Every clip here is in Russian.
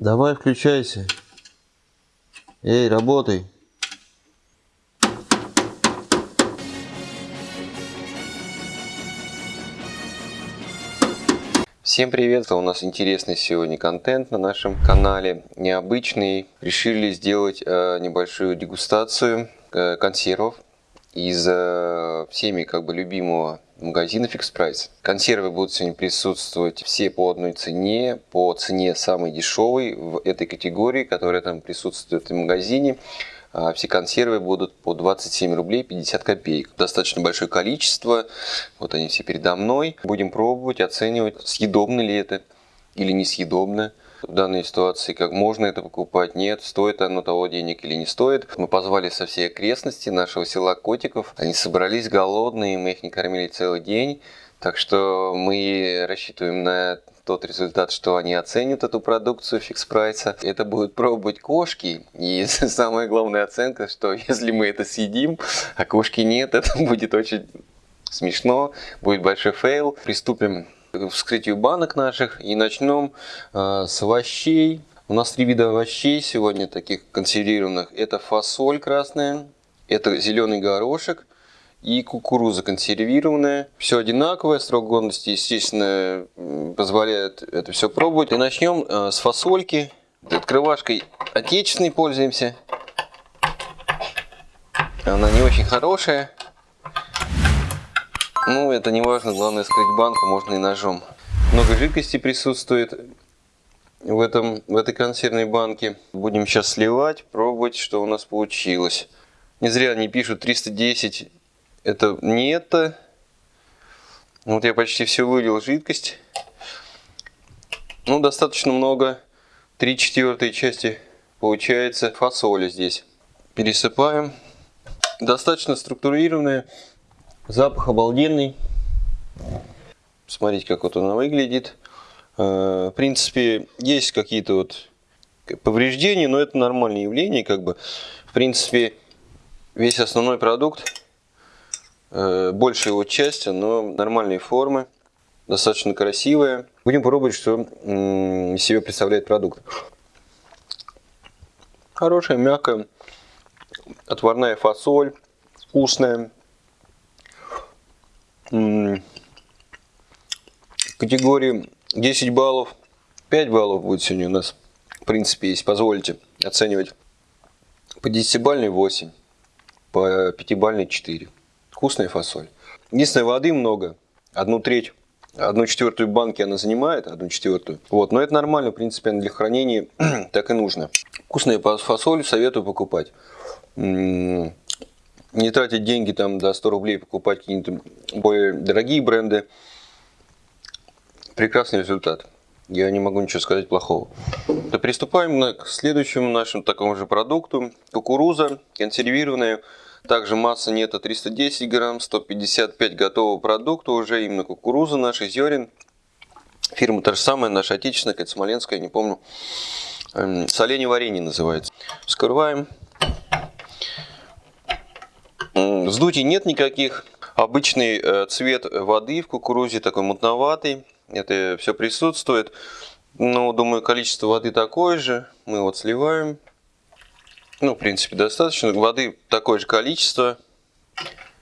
Давай, включайся. Эй, работай. Всем привет! У нас интересный сегодня контент на нашем канале, необычный. Решили сделать э, небольшую дегустацию э, консервов из э, всеми как бы любимого магазина Fix Price. Консервы будут сегодня присутствовать все по одной цене, по цене самой дешевой в этой категории, которая там присутствует в магазине. А все консервы будут по 27 рублей 50 копеек. Достаточно большое количество. Вот они все передо мной. Будем пробовать, оценивать, съедобно ли это или несъедобно. В данной ситуации, как можно это покупать, нет, стоит оно того денег или не стоит. Мы позвали со всей окрестности нашего села Котиков. Они собрались голодные, мы их не кормили целый день. Так что мы рассчитываем на тот результат, что они оценят эту продукцию фикс прайса. Это будут пробовать кошки. И самая главная оценка, что если мы это съедим, а кошки нет, это будет очень смешно, будет большой фейл. Приступим вскрытию банок наших и начнем э, с овощей. У нас три вида овощей сегодня таких консервированных. Это фасоль красная, это зеленый горошек и кукуруза консервированная. Все одинаковое, срок годности, естественно, позволяет это все пробовать. И начнем э, с фасольки. Открывашкой отечественной пользуемся. Она не очень хорошая. Ну, это не важно, главное скрыть банку можно и ножом. Много жидкости присутствует в, этом, в этой консервной банке. Будем сейчас сливать, пробовать, что у нас получилось. Не зря они пишут 310 это не это. Вот я почти все вылил жидкость. Ну, достаточно много. Три четвертой части получается фасоли здесь. Пересыпаем. Достаточно структурированная. Запах обалденный. Смотрите, как вот она выглядит. Э, в принципе, есть какие-то вот повреждения, но это нормальное явление. Как бы. В принципе, весь основной продукт Э, большая его часть, но нормальной формы, достаточно красивая. Будем пробовать, что из себя представляет продукт. Хорошая, мягкая, отварная фасоль, вкусная. Категории 10 баллов, 5 баллов будет сегодня у нас, в принципе, если позволите оценивать. По 10-бальной 8, по 5-бальной 4. Вкусная фасоль. Единственное, воды много. Одну треть, одну четвертую банки она занимает, одну четвертую. Вот, но это нормально, в принципе, для хранения так и нужно. Вкусная фасоль советую покупать. Не тратить деньги там до 100 рублей, покупать какие-то более дорогие бренды. Прекрасный результат. Я не могу ничего сказать плохого. То приступаем к следующему нашему такому же продукту. Кукуруза консервированная. Также масса нету 310 грамм, 155 готового продукта уже, именно кукуруза наших зерен. Фирма та же самая, наша отечественная, какая-то смоленская, не помню. Эм, соленье варенье называется. Вскрываем. Вздутий нет никаких. Обычный э, цвет воды в кукурузе такой мутноватый. Это все присутствует. Но, думаю, количество воды такое же. Мы вот сливаем. Ну, в принципе, достаточно. Воды такое же количество.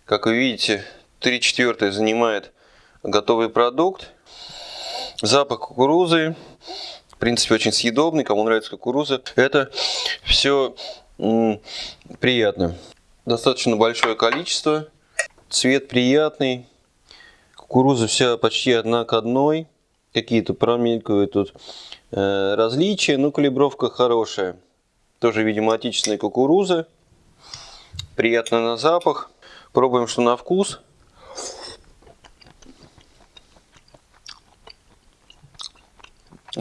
Как вы видите, 3 четвертых занимает готовый продукт. Запах кукурузы. В принципе, очень съедобный. Кому нравится кукуруза. Это все приятно. Достаточно большое количество. Цвет приятный. Кукуруза вся почти одна к одной. Какие-то промелькивают тут э, различия, но калибровка хорошая. Тоже, видимо, отечественная кукуруза. Приятно на запах. Пробуем, что на вкус.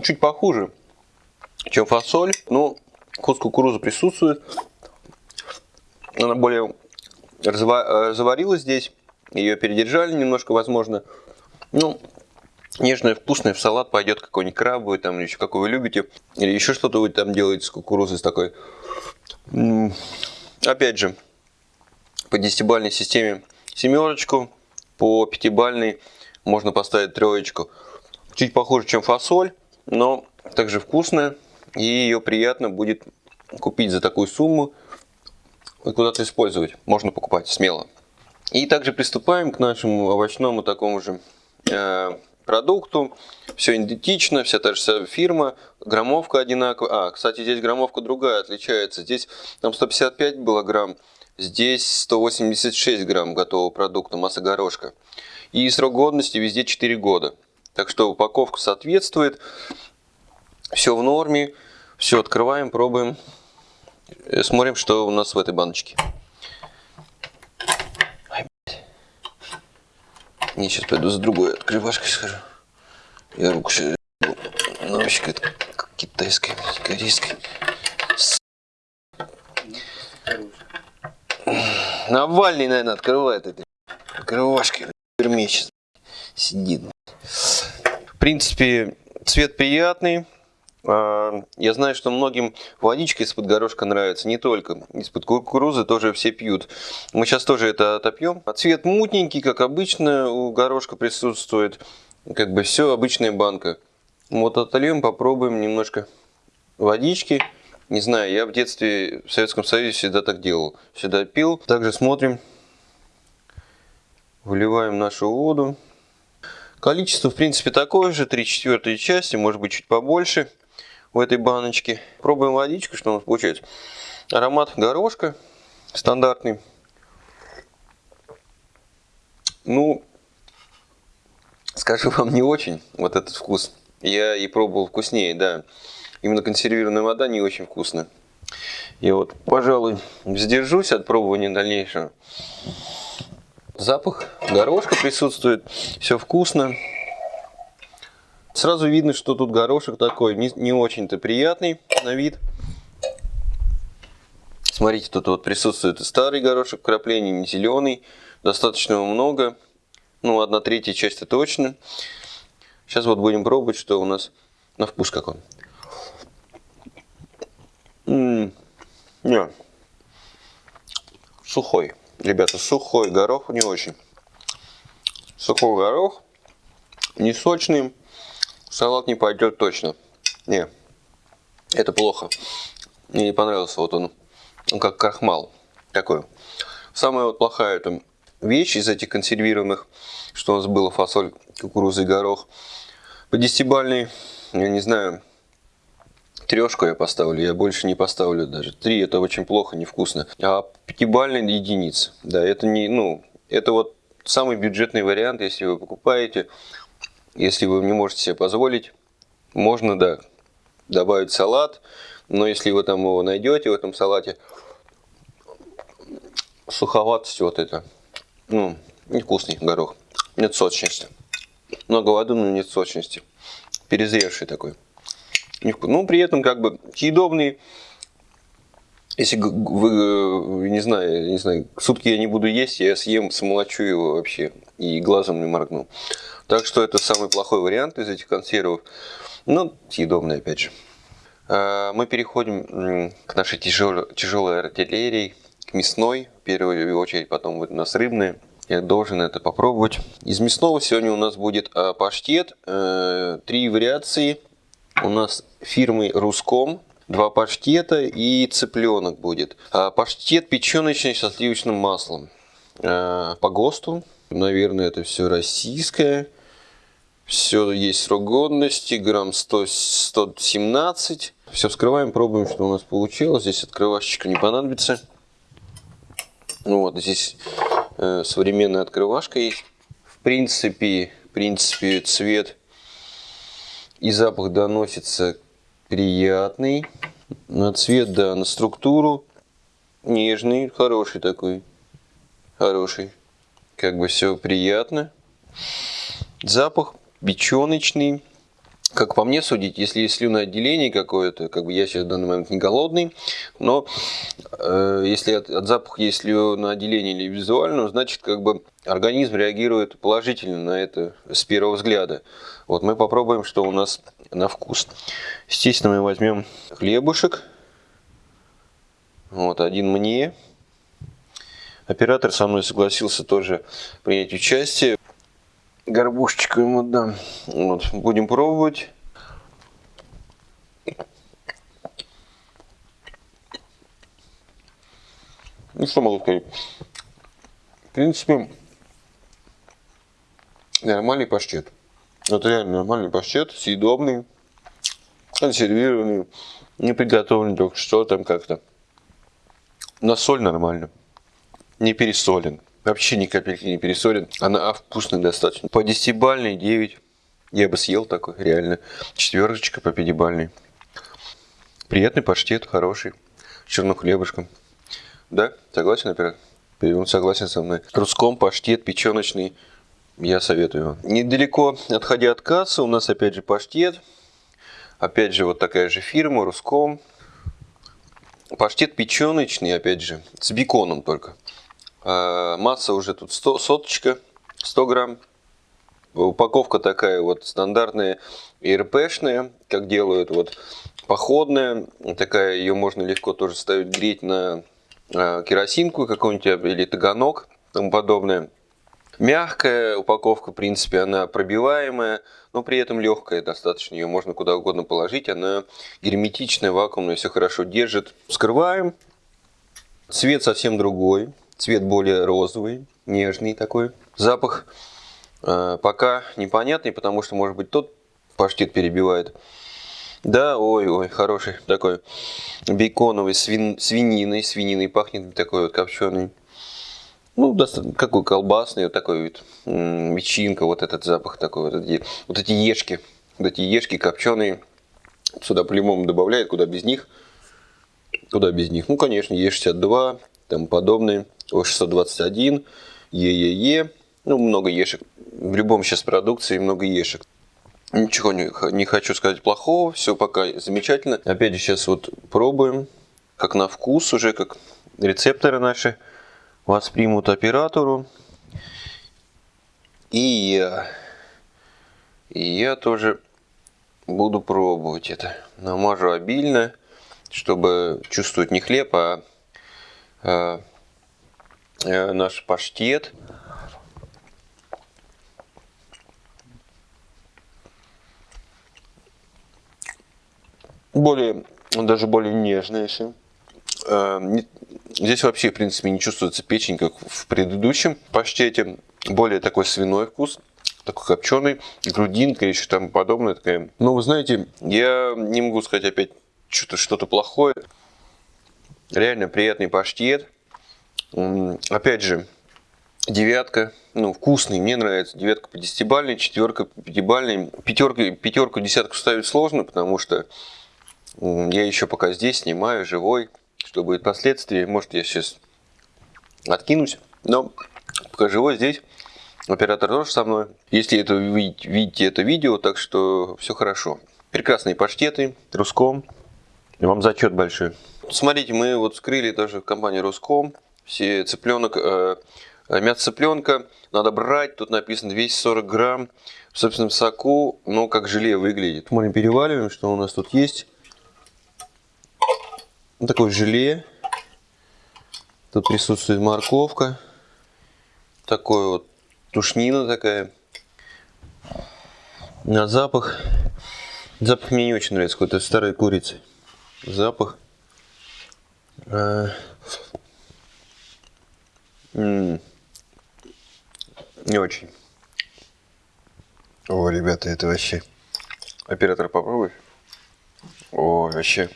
Чуть похуже, чем фасоль. Но вкус кукурузы присутствует. Она более заварилась здесь. Ее передержали немножко, возможно. Ну, Нежное, вкусное, в салат пойдет какой-нибудь крабовый, там, или еще какой вы любите. Или еще что-то вы там делаете с кукурузой с такой. Опять же, по десятибальной системе семерочку, по пятибальной можно поставить троечку. Чуть похуже, чем фасоль, но также вкусная. И ее приятно будет купить за такую сумму куда-то использовать. Можно покупать смело. И также приступаем к нашему овощному такому же э, продукту. Все идентично, вся та же фирма, граммовка одинаковая. А, кстати, здесь граммовка другая, отличается. Здесь там 155 было грамм, здесь 186 грамм готового продукта, масса горошка. И срок годности везде 4 года. Так что упаковка соответствует. Все в норме. Все открываем, пробуем. Э, смотрим, что у нас в этой баночке. Не, сейчас пойду за другой открывашкой схожу. Я руку сейчас... Ну, вообще как китайская, корейская. Навальный, наверное, открывает этой открывашкой. В сидит. В принципе, цвет приятный. А, я знаю, что многим водичка из-под горошка нравится, не только. Из-под кукурузы тоже все пьют. Мы сейчас тоже это отопьем. А цвет мутненький, как обычно, у горошка присутствует. Как бы все, обычная банка. Вот отольем, попробуем немножко водички. Не знаю, я в детстве в Советском Союзе всегда так делал. Всегда пил. Также смотрим. Выливаем нашу воду. Количество, в принципе, такое же, 3 четвертые части, может быть, чуть побольше в этой баночке. Пробуем водичку, что у нас получается. Аромат горошка стандартный. Ну, скажу вам, не очень вот этот вкус. Я и пробовал вкуснее, да. Именно консервированная вода не очень вкусная. Я вот, пожалуй, сдержусь от пробования дальнейшего. Запах горошка присутствует, все вкусно. Сразу видно, что тут горошек такой не, не очень-то приятный на вид. Смотрите, тут вот присутствует старый горошек вкрапления, не зеленый. Достаточно много. Ну, одна третья часть это точно. Сейчас вот будем пробовать, что у нас на вкус какой. М -м не. Сухой. Ребята, сухой горох не очень. Сухой горох, не сочный салат не пойдет точно. Не, это плохо. Мне не понравился вот он, он как крахмал такой. Самая вот плохая это вещь из этих консервированных, что у нас было фасоль, кукуруза и горох. По десятибальной, я не знаю, трешку я поставлю, я больше не поставлю даже. Три это очень плохо, невкусно. А пятибальная единица, да, это не, ну, это вот самый бюджетный вариант, если вы покупаете если вы не можете себе позволить, можно, да, добавить салат. Но если вы там его найдете в этом салате, суховатость вот это, ну, невкусный горох. Нет сочности. Много воды, но нет сочности. Перезревший такой. Ну, при этом как бы съедобный. Если вы, не знаю, не знаю, сутки я не буду есть, я съем, смолочу его вообще и глазом не моргну. Так что это самый плохой вариант из этих консервов. Но съедобный опять же. А, мы переходим к нашей тяжелой, тяжелой артиллерии, к мясной в первую очередь, потом у нас рыбная. Я должен это попробовать. Из мясного сегодня у нас будет а, паштет. Э, три вариации. У нас фирмы Руском. Два паштета и цыпленок будет. А, паштет печеночный со сливочным маслом. По ГОСТу. Наверное, это все российское. Все есть срок годности, грамм 100, 117. Все вскрываем, пробуем, что у нас получилось. Здесь открывашечка не понадобится. Ну вот, здесь э, современная открывашка есть. В принципе, в принципе, цвет и запах доносится приятный. На цвет, да, на структуру нежный, хороший такой. Хороший. Как бы все приятно. Запах печеночный. Как по мне судить, если есть слюноотделение какое-то, как бы я сейчас в данный момент не голодный, но э, если от, от запаха есть слюноотделение или визуально, значит как бы организм реагирует положительно на это с первого взгляда. Вот мы попробуем, что у нас на вкус. Естественно, мы возьмем хлебушек. Вот, один мне. Оператор со мной согласился тоже принять участие. Горбушечку ему дам. Вот, будем пробовать. Ну, что могу сказать? В принципе, нормальный паштет. Это реально нормальный паштет, съедобный, консервированный, не приготовленный только что там как-то. На соль нормально. Не пересолен. Вообще ни капельки не пересолен. Она а вкусная достаточно. По десятибальной 9. Я бы съел такой, реально. Четверочка по пятибальной. Приятный паштет, хороший. С черным хлебушком. Да? Согласен, оператор? Он согласен со мной. Руском паштет печеночный. Я советую. Недалеко отходя от кассы, у нас опять же паштет. Опять же вот такая же фирма, Руском. Паштет печеночный, опять же, с беконом только. А, масса уже тут 100, соточка, 100 грамм. Упаковка такая вот стандартная, ИРПшная, как делают, вот походная. Такая, ее можно легко тоже ставить греть на а, керосинку какую-нибудь или таганок, тому подобное. Мягкая упаковка, в принципе, она пробиваемая, но при этом легкая достаточно. Ее можно куда угодно положить. Она герметичная, вакуумная, все хорошо держит. Вскрываем. Цвет совсем другой. Цвет более розовый, нежный такой. Запах э, пока непонятный, потому что, может быть, тот паштет перебивает. Да, ой-ой, хороший такой беконовый, свин, свининой, свининой пахнет такой вот копченый. Ну, какой колбасный, вот такой вот ветчинка, вот этот запах такой, вот эти, вот эти ешки, вот эти ешки копченые. Сюда по-любому добавляют, куда без них. Куда без них? Ну, конечно, Е62, там подобные. О621, ЕЕЕ. Ну, много ешек. В любом сейчас продукции много ешек. Ничего не, не хочу сказать плохого, все пока замечательно. Опять же, сейчас вот пробуем, как на вкус уже, как рецепторы наши воспримут оператору. И я. И я тоже буду пробовать это. Намажу обильно, чтобы чувствовать не хлеб, а, а, а наш паштет. Более, даже более нежный еще. А, Здесь вообще, в принципе, не чувствуется печень, как в предыдущем паштете. Более такой свиной вкус, такой копченый, грудинка еще там подобное. Такая. Но вы знаете, я не могу сказать опять что-то что-то плохое. Реально приятный паштет. Опять же, девятка, ну, вкусный, мне нравится. Девятка по десятибальной, четверка по пятибальной. Пятерка, пятерку, десятку ставить сложно, потому что я еще пока здесь снимаю, живой что будет впоследствии. Может, я сейчас откинусь, но пока живой здесь. Оператор тоже со мной. Если это видите, видите это видео, так что все хорошо. Прекрасные паштеты, Руском. Вам зачет большой. Смотрите, мы вот скрыли тоже компанию Руском. Все цыпленок, э, мясо цыпленка надо брать. Тут написано 240 грамм в собственном соку. Но как желе выглядит. Мы переваливаем, что у нас тут есть. Вот такое желе. Тут присутствует морковка. Такой вот тушнина такая. На запах. Запах мне не очень нравится, какой-то старой курицы. Запах. А... Не очень. О, ребята, это вообще... Оператор, попробуй. О, вообще.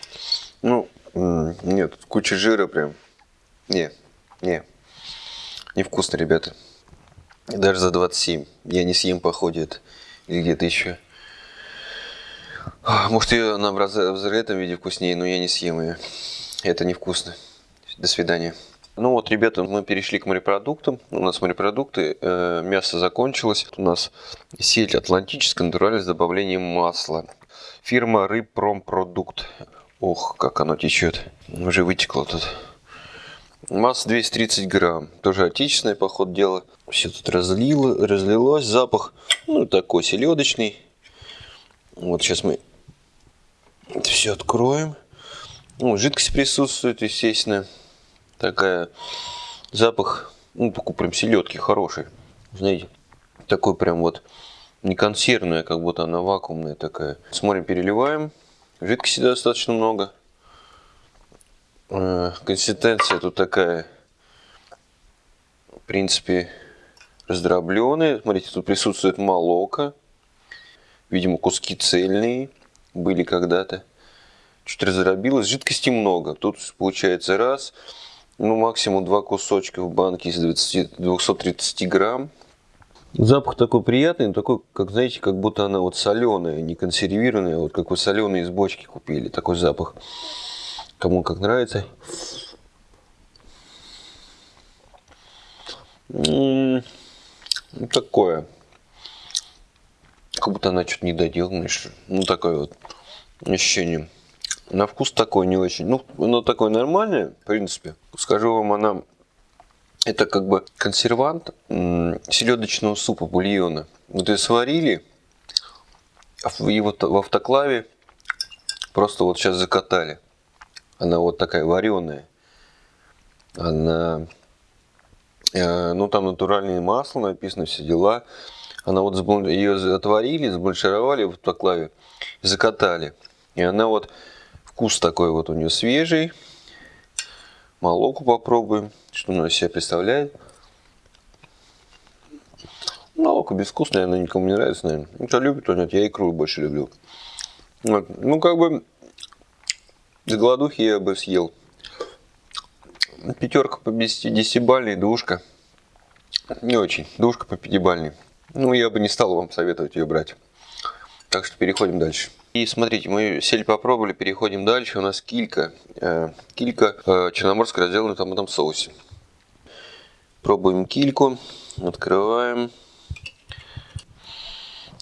Ну, нет, куча жира прям. Не, не. Невкусно, ребята. Даже за 27. Я не съем, походу, это. Или где-то еще. Может, ее на в этом виде вкуснее, но я не съем ее. Это невкусно. До свидания. Ну вот, ребята, мы перешли к морепродуктам. У нас морепродукты, э, мясо закончилось. У нас сеть Атлантическая натуральная с добавлением масла. Фирма Рыбпромпродукт. Ох, как оно течет. Уже вытекло тут. Масса 230 грамм. Тоже отечественное, по ходу дела. Все тут разлило, разлилось. Запах, ну, такой селедочный. Вот сейчас мы это все откроем. Ну, жидкость присутствует, естественно. Такая запах, ну, прям селедки хороший. Знаете, такой прям вот не консервная, как будто она вакуумная такая. Смотрим, переливаем. Жидкости достаточно много. Э, консистенция тут такая принципе, раздробленные. Смотрите, тут присутствует молоко. Видимо, куски цельные были когда-то. Чуть раздробилось. Жидкости много. Тут получается раз, ну максимум два кусочка в банке из 20, 230 грамм. Запах такой приятный, такой, как знаете, как будто она вот соленая, не консервированная, вот как вы соленые из бочки купили, такой запах. Кому как нравится. М-м, ну, такое. Как будто она что-то не доделанная, что Ну, такое вот ощущение. На вкус такой не очень. Ну, оно такое нормальное, в принципе. Скажу вам, она это как бы консервант селедочного супа, бульона. Вот ее сварили, и вот в автоклаве просто вот сейчас закатали. Она вот такая вареная. Она, э, ну там натуральное масло написано, все дела. Она вот ее отварили, сбланшировали в автоклаве, закатали. И она вот, вкус такой вот у нее свежий. Молоку попробуем, что она из себя представляет. Молоко безвкусное, она никому не нравится, наверное. Ну, кто любит, то нет, я икру больше люблю. Вот. Ну, как бы, с голодухи я бы съел. Пятерка по 10-бальной, двушка. Не очень. Двушка по пятибальной. Ну, я бы не стал вам советовать ее брать. Так что переходим дальше. И смотрите, мы сель попробовали, переходим дальше. У нас килька. Э, килька э, черноморская разделана в томатном соусе. Пробуем кильку. Открываем.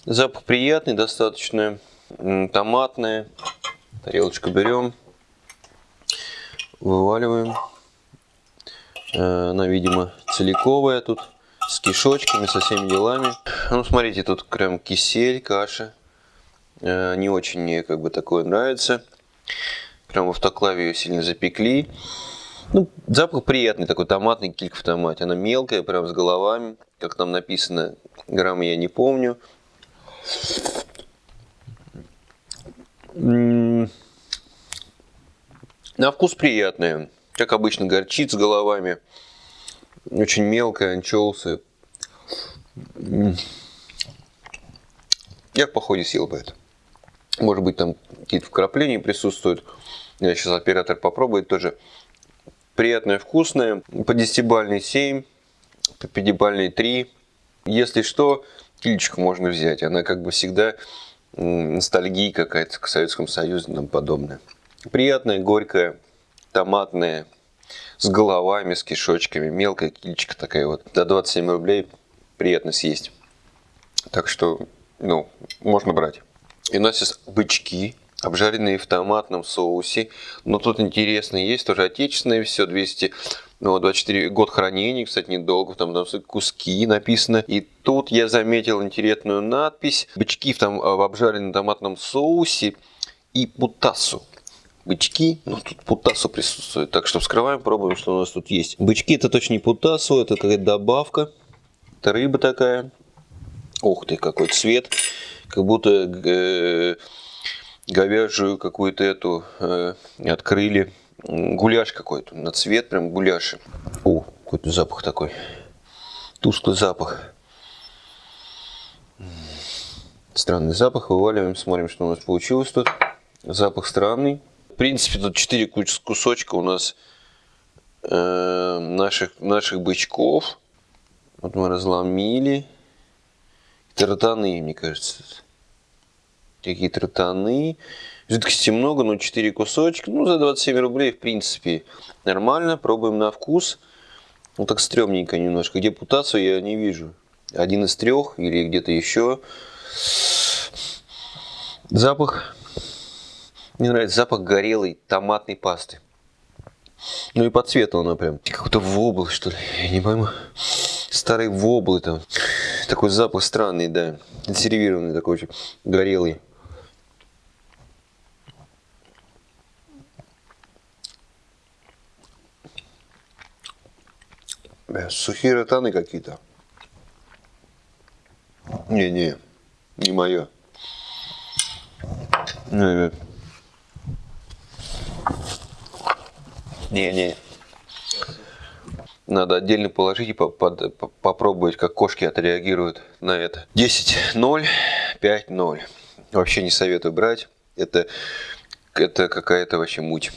Запах приятный, достаточно томатный. Тарелочку берем. Вываливаем. Э, она, видимо, целиковая тут. С кишочками, со всеми делами. Ну, смотрите, тут прям кисель, каша. Э, не очень мне как бы такое нравится. Прям в автоклаве ее сильно запекли. Ну, запах приятный, такой томатный килька в томате. Она мелкая, прям с головами. Как там написано, граммы я не помню. На вкус приятная. Как обычно, горчит с головами. Очень мелкая, анчоусы. Я в походе съел бы это. Может быть, там какие-то вкрапления присутствуют. Я сейчас оператор попробует тоже. Приятное, вкусное. По 10-бальной 7, по 5 3. Если что, кильчик можно взять. Она как бы всегда ностальгия какая-то к Советскому Союзу и тому подобное. Приятная, горькая, томатная, с головами, с кишочками. Мелкая кильчика такая вот. До 27 рублей приятно съесть. Так что, ну, можно брать. И у нас есть бычки, обжаренные в томатном соусе. Но тут интересно, есть тоже отечественное все, 200, ну, 24 год хранения, кстати, недолго, там, там куски написано. И тут я заметил интересную надпись. Бычки в, там, в обжаренном томатном соусе и путасу. Бычки, ну тут путасу присутствует. Так что вскрываем, пробуем, что у нас тут есть. Бычки это точно не путасу, это какая-то добавка. Это рыба такая. Ух ты, какой цвет как будто э, говяжью какую-то эту э, открыли. Гуляш какой-то, на цвет прям гуляши. О, какой-то запах такой. Тусклый запах. Странный запах. Вываливаем, смотрим, что у нас получилось тут. Запах странный. В принципе, тут 4 кусочка у нас э, наших, наших бычков. Вот мы разломили. Тротаны, мне кажется. Такие тротаны. Жидкости много, но 4 кусочка. Ну, за 27 рублей, в принципе, нормально. Пробуем на вкус. Ну, так стрёмненько немножко. Где путацию я не вижу. Один из трех или где-то еще. Запах. Мне нравится запах горелой томатной пасты. Ну и по цвету она прям. Какой-то вобл, что ли. Я не пойму. Старые воблы там. Такой запах странный, да. Консервированный такой очень горелый. Сухие ротаны какие-то. Не-не, не мое. Не-не. Надо отдельно положить и по- под- по- попробовать, как кошки отреагируют на это. 10-0, 5-0. Вообще не советую брать. Это, это какая-то вообще муть.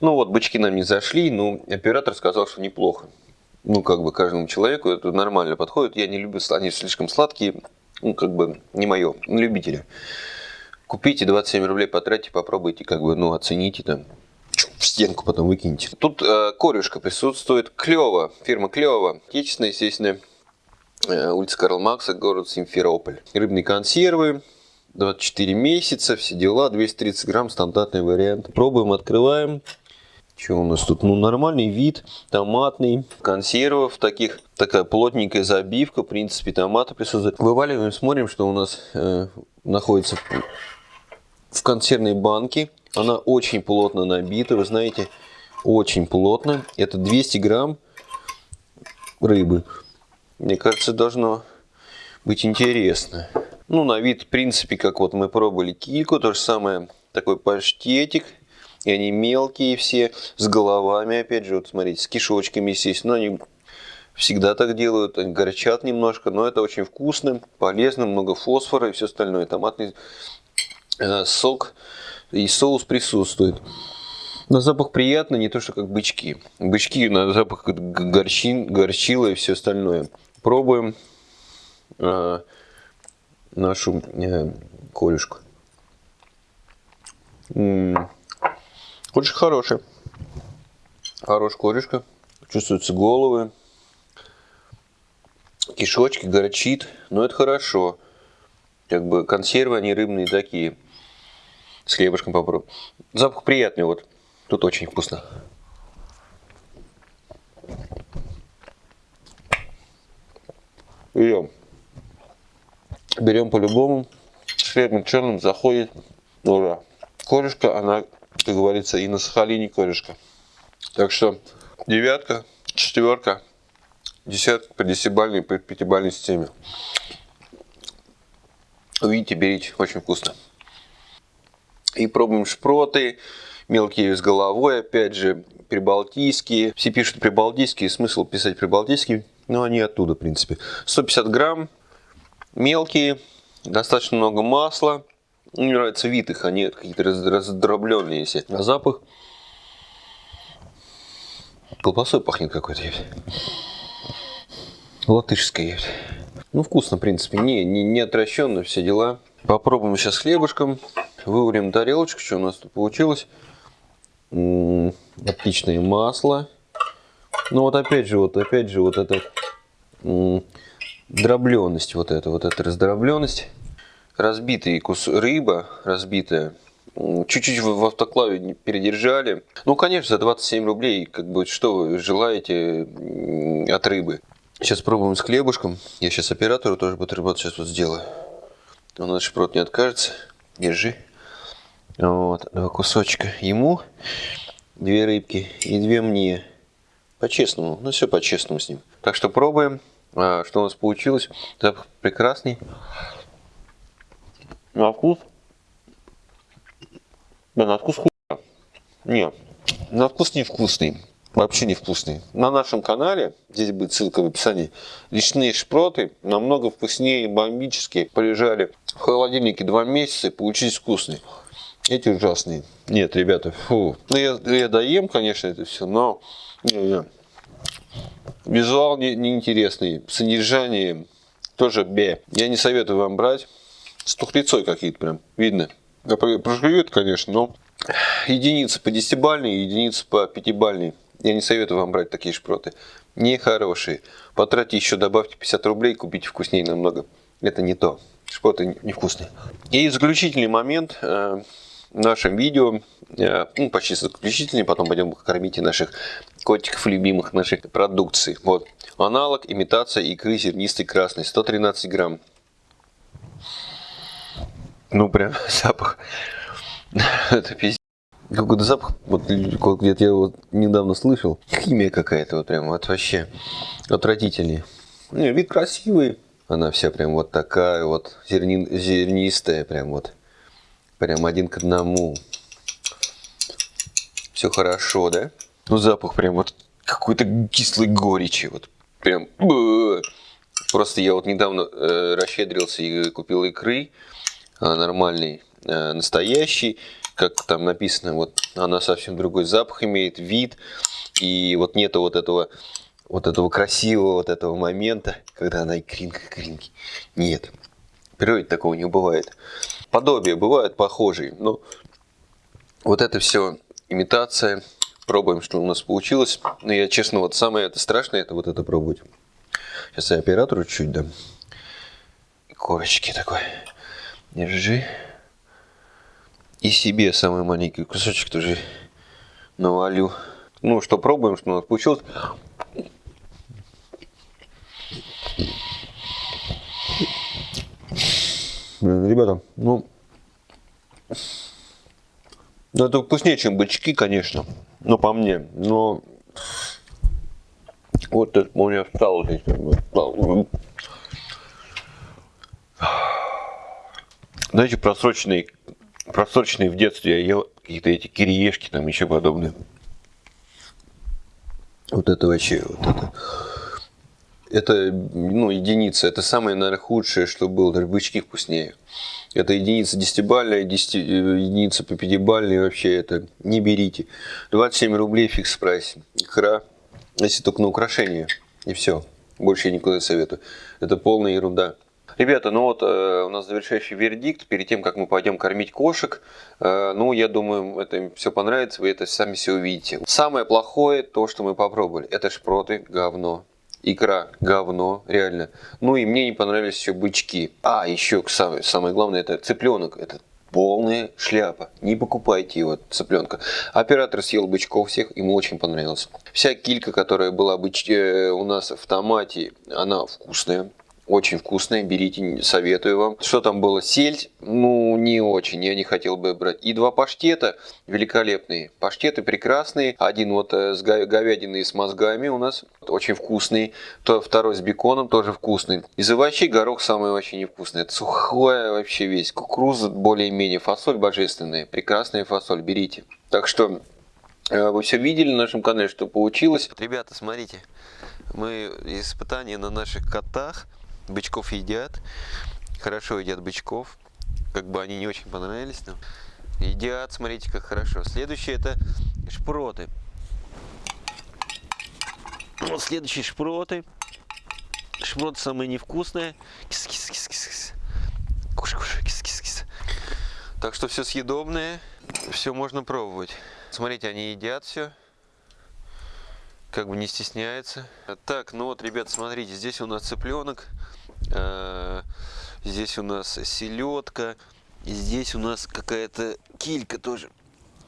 Ну вот, бычки нам не зашли, но оператор сказал, что неплохо. Ну, как бы каждому человеку это нормально подходит. Я не люблю, они слишком сладкие. Ну, как бы не мое, любители. Купите 27 рублей, потратьте, попробуйте, как бы, ну, оцените там. В стенку потом выкиньте. Тут э, корюшка присутствует. Клево. Фирма Клево. Отечественная, естественно. Э, улица Карл Макса, город Симферополь. Рыбные консервы. 24 месяца, все дела. 230 грамм, стандартный вариант. Пробуем, открываем. Что у нас тут? Ну, нормальный вид, томатный, консервов таких, такая плотненькая забивка, в принципе, томаты присутствуют. Вываливаем, смотрим, что у нас э, находится в консервной банке. Она очень плотно набита, вы знаете, очень плотно. Это 200 грамм рыбы. Мне кажется, должно быть интересно. Ну, на вид, в принципе, как вот мы пробовали кильку, то же самое, такой паштетик. И они мелкие все, с головами, опять же, вот смотрите, с кишочками, естественно, они всегда так делают, они горчат немножко, но это очень вкусно, полезно, много фосфора и все остальное. Томатный э, сок и соус присутствует. На запах приятно, не то что как бычки. Бычки на запах горчин, горчила и все остальное. Пробуем э, нашу э, колюшку. М, Очень хорошая. Хорошая корешка. Чувствуются головы. Кишочки, горчит. Но это хорошо. Как бы консервы, они рыбные такие. С хлебушком попробуем. Запах приятный вот. Тут очень вкусно. Берем. Берем по-любому. С хлебом черным заходит. Ура. Корешка, она, как говорится, и на Сахалине корешка. Так что девятка, четверка, десятка по десятибальной, по пятибальной системе. Увидите, берите, очень вкусно. И пробуем шпроты, мелкие с головой, опять же, прибалтийские. Все пишут прибалтийские, смысл писать прибалтийские, но они оттуда, в принципе. 150 грамм, мелкие, достаточно много масла. Мне нравится вид их, они какие-то раз- раздробленные все. А запах колбасой пахнет какой-то. Латышской есть. Ну, вкусно, в принципе. Не, не, не отращенно, все дела. Попробуем сейчас хлебушком. Выварим тарелочку, что у нас тут получилось. Отличное масло. Ну вот опять же, вот опять же, вот эта дробленность, вот эта, вот эта раздробленность. Разбитый кус рыба, разбитая. Чуть-чуть в автоклаве передержали. Ну, конечно, за 27 рублей, как бы, что вы желаете от рыбы. Сейчас пробуем с хлебушком. Я сейчас оператору тоже бутерброд сейчас вот сделаю. Он наш шпрот не откажется. Держи. Вот, два кусочка ему, две рыбки и две мне. По-честному, ну все по-честному с ним. Так что пробуем, А, что у нас получилось. Запах прекрасный. На вкус? Да, на вкус хуя. Не, на вкус невкусный. Вообще невкусный. На нашем канале, здесь будет ссылка в описании, личные шпроты намного вкуснее, бомбические. Полежали в холодильнике два месяца и получились вкусные. Эти ужасные. Нет, ребята, фу. Ну, я, я доем, конечно, это все, но не, не. визуал не- неинтересный, содержание тоже бе. Я не советую вам брать. С тухлицой какие-то прям, видно. Прожует, конечно, но единицы по десятибальной, единицы по пятибальной. Я не советую вам брать такие шпроты. Нехорошие. Потратьте еще, добавьте 50 рублей, купите вкуснее намного. Это не то. Шпроты не- невкусные. И заключительный момент э, нашем видео, э, ну, почти заключительный, потом пойдем кормить и наших котиков любимых нашей продукции. Вот. Аналог, имитация икры зернистой красной, 113 грамм. Ну, прям запах. Это пиздец. Какой-то запах, вот где-то я его недавно слышал. Химия какая-то, вот прям, вот вообще отвратительнее. Не, вид красивый. Она вся прям вот такая вот, зерни- зернистая, прям вот. Прям один к одному. Все хорошо, да? Ну, запах прям вот какой-то кислой горечи. Вот прям... Просто я вот недавно э, расщедрился и купил икры э, нормальный, э, настоящий. Как там написано, вот она совсем другой запах имеет, вид. И вот нету вот этого вот этого красивого вот этого момента, когда она икринка икринки. Нет. В природе такого не бывает. Подобия бывают похожие, но вот это все имитация. Пробуем, что у нас получилось. Но я, честно, вот самое это страшное, это вот это пробовать. Сейчас я оператору чуть дам. Корочки такой. Держи. И себе самый маленький кусочек тоже навалю. Ну, что пробуем, что у нас получилось. Блин, ребята, ну... Ну, это вкуснее, чем бычки, конечно. Ну, по мне. Но... Вот это у меня встал здесь. Знаете, просроченные, просроченные в детстве я ел какие-то эти кириешки, там еще подобные. Вот это вообще, вот это. Это, ну, единица. Это самое, наверное, худшее, что было. Даже бычки вкуснее. Это единица десятибальная, 10, единица по пятибальной. Вообще это не берите. 27 рублей фикс прайс. Икра. Если только на украшение. И все. Больше я никуда не советую. Это полная ерунда. Ребята, ну вот э, у нас завершающий вердикт. Перед тем, как мы пойдем кормить кошек, э, ну, я думаю, это им все понравится, вы это сами все увидите. Самое плохое, то, что мы попробовали, это шпроты, говно. Икра, говно, реально. Ну и мне не понравились еще бычки. А, еще самое, самое главное, это цыпленок. Это полная шляпа. Не покупайте его, цыпленка. Оператор съел бычков всех, ему очень понравилось. Вся килька, которая была быч... э, у нас в томате, она вкусная. Очень вкусная, берите, советую вам. Что там было? Сельдь? Ну, не очень, я не хотел бы брать. И два паштета великолепные. Паштеты прекрасные. Один вот э, с говядиной с мозгами у нас, очень вкусный. То, второй с беконом, тоже вкусный. Из овощей горох самый вообще невкусный. Это сухое вообще весь. Кукуруза более-менее. Фасоль божественная. Прекрасная фасоль, берите. Так что э, вы все видели на нашем канале, что получилось. Ребята, смотрите. Мы испытания на наших котах. Бычков едят. Хорошо едят бычков. Как бы они не очень понравились нам. Едят, смотрите, как хорошо. Следующее это шпроты. Вот следующие шпроты. Шпроты самые невкусные. Кис -кис -кис -кис -кис. Кушай, кушай, кис -кис -кис. Так что все съедобное, все можно пробовать. Смотрите, они едят все как бы не стесняется. Так, ну вот, ребят, смотрите, здесь у нас цыпленок, здесь у нас селедка, здесь у нас какая-то килька тоже.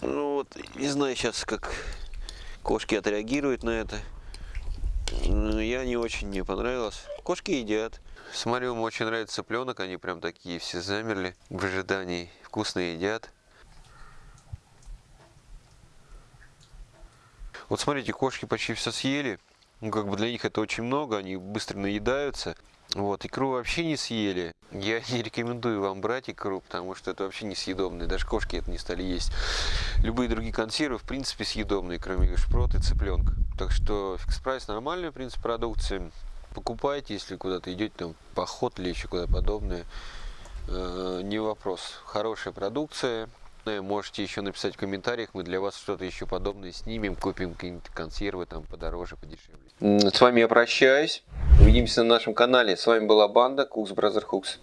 Ну вот, не знаю сейчас, как кошки отреагируют на это. Я не очень мне понравилось. Кошки едят. Смотрю, им очень нравится цыпленок, они прям такие все замерли в ожидании. Вкусно едят. Вот смотрите, кошки почти все съели. Ну, как бы для них это очень много, они быстро наедаются. Вот, икру вообще не съели. Я не рекомендую вам брать икру, потому что это вообще несъедобные. Даже кошки это не стали есть. Любые другие консервы, в принципе, съедобные, кроме шпрот и цыпленка. Так что фикс прайс нормальная, в принципе, продукция. Покупайте, если куда-то идете, там, поход или еще куда подобное. Э, не вопрос. Хорошая продукция. Можете еще написать в комментариях, мы для вас что-то еще подобное снимем, купим какие-нибудь консервы там подороже, подешевле. С вами я прощаюсь. Увидимся на нашем канале. С вами была банда Cooks Brother Hooks.